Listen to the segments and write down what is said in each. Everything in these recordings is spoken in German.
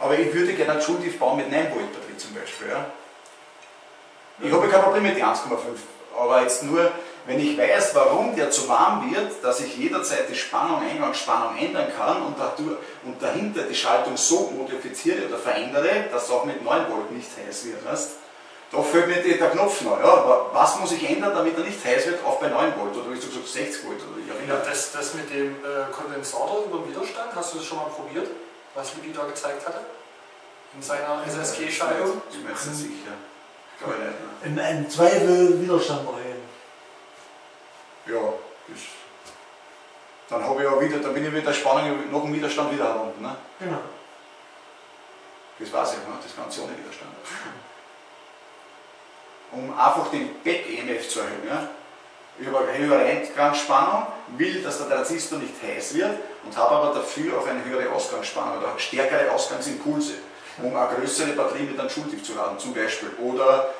Aber ich würde gerne einen Schultief bauen mit 9 Volt Batterie zum Beispiel. Ja. Ich habe kein Problem mit den 1,5, aber jetzt nur, wenn ich weiß, warum der zu warm wird, dass ich jederzeit die Spannung, Eingangsspannung ändern kann und, dadurch, und dahinter die Schaltung so modifiziere oder verändere, dass es auch mit 9 Volt nicht heiß wird. Weißt? Da fällt mir der Knopf neu. Ja, aber was muss ich ändern, damit er nicht heiß wird, auch bei 9 Volt oder wie gesagt 60 Volt oder ich ja, das, das mit dem äh, Kondensator über den Widerstand, hast du das schon mal probiert, was Luigi da gezeigt hatte? In seiner SSG-Schaltung? Ich bin mir jetzt nicht sicher. Glaube ich nicht. Im, Im Zweifel Widerstand erhöhen. Ja, das, dann habe ich ja wieder, dann bin ich mit der Spannung noch im Widerstand wieder herunter. Ne? Genau. Das weiß ich, ne? das Ganze ohne Widerstand. Um einfach den Back-EMF zu erhöhen. Ja? Höhere Eingangsspannung, will, dass der Transistor nicht heiß wird und habe aber dafür auch eine höhere Ausgangsspannung oder stärkere Ausgangsimpulse, um eine größere Batterie mit einem Schultief zu laden zum Beispiel. Oder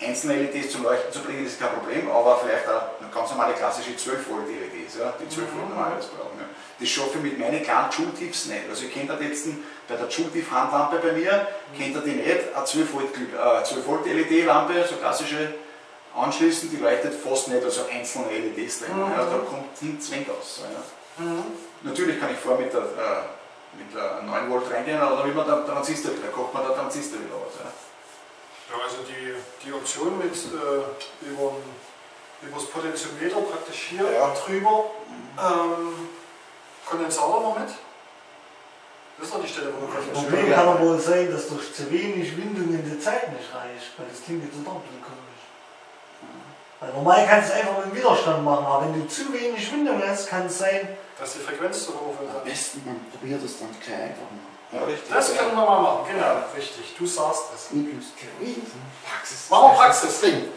einzelne LEDs zum Leuchten zu bringen, ist kein Problem, aber vielleicht eine ganz normale klassische 12 Volt LEDs, ja, die 12 Volt normalerweise brauchen. Ja. Das schaffe ich mit meinen kleinen Joule-Tips nicht. Also ich kenne jetzt bei der Joule-Tief-Handlampe bei mir, kennt ihr die nicht, eine 12 Volt, äh, 12 Volt LED-Lampe, so klassische anschließen, die leuchtet fast nicht, also einzelne LEDs drin. Mhm. Ja, da kommt nichts wenig aus. Ja. Mhm. Natürlich kann ich vor mit der, äh, mit der 9 Volt reingehen, aber dann will man den Transistor wieder, kocht man den Transistor wieder aus. Ja. Ja, also die, die Option mit äh, über, über das Potentiometer praktisch hier ja. drüber ähm, Kondensatormoment. Das ist doch die Stelle, wo du Das Problem kann aber wohl sein, dass durch zu wenig Windung in der Zeit nicht reicht, weil das klingt jetzt so ein bisschen komisch. Normal kannst du es einfach mit dem Widerstand machen, aber wenn du zu wenig Windung hast, kann es sein, dass die Frequenz zu hoch ist. Am besten man probiert es dann gleich einfach mal. Ja, richtig. Das können wir mal machen, genau, richtig. Du sagst es. Praxis. Machen wir Praxis. Ding.